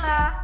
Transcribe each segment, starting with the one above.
Jadi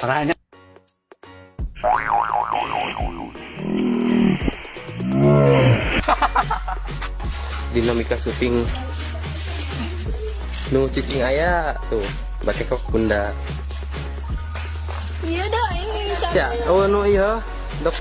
Parahnya. dinamika syuting nu cicing ayah tuh batik kok bunda Iya dah ini. ya oh nu iya dok